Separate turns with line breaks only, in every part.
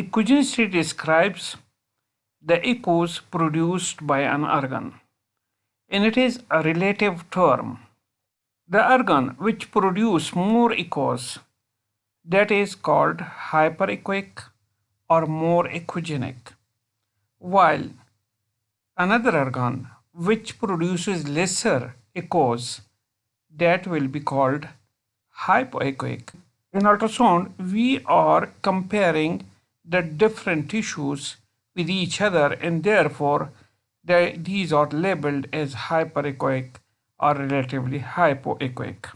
Echogenicity describes the echoes produced by an organ, and it is a relative term. The organ which produce more echoes that is called hyperechoic or more echogenic, while another organ which produces lesser echoes that will be called hypoechoic. In ultrasound, we are comparing the different tissues with each other and therefore they, these are labeled as hyperechoic or relatively hypoechoic.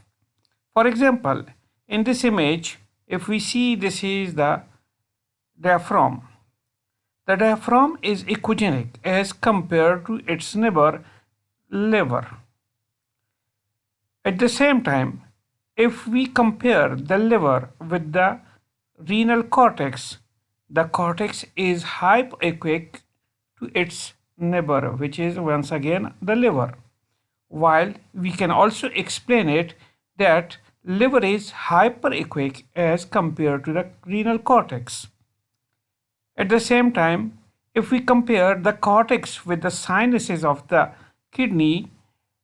For example, in this image, if we see this is the diaphragm, the diaphragm is echogenic as compared to its neighbor liver. At the same time, if we compare the liver with the renal cortex, the cortex is hypoechoic to its neighbor, which is once again the liver. While we can also explain it that liver is hyperechoic as compared to the renal cortex. At the same time, if we compare the cortex with the sinuses of the kidney,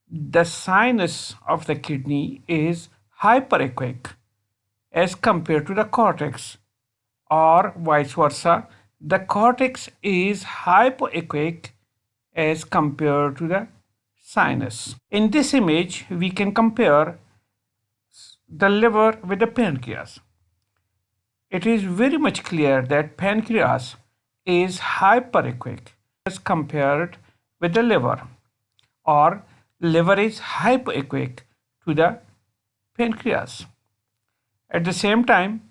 the sinus of the kidney is hyperechoic as compared to the cortex or vice versa the cortex is hypoechoic as compared to the sinus. In this image we can compare the liver with the pancreas. It is very much clear that pancreas is hyperechoic as compared with the liver or liver is hypoechoic to the pancreas. At the same time,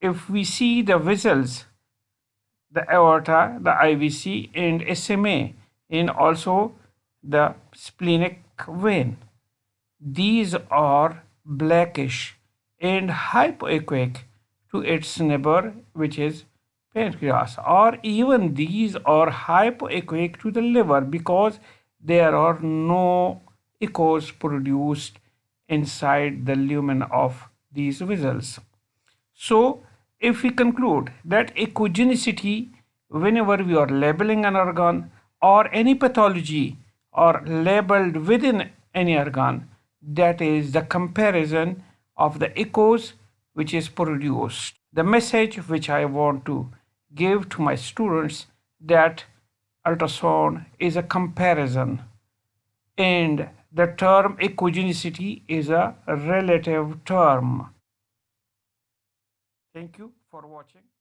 if we see the vessels, the aorta, the IVC and SMA and also the splenic vein, these are blackish and hypoechoic to its neighbor which is pancreas or even these are hypoechoic to the liver because there are no echoes produced inside the lumen of these vessels. So if we conclude that echogenicity whenever we are labeling an organ or any pathology are labeled within any organ that is the comparison of the echoes which is produced. The message which I want to give to my students that ultrasound is a comparison and the term echogenicity is a relative term. Thank you for watching.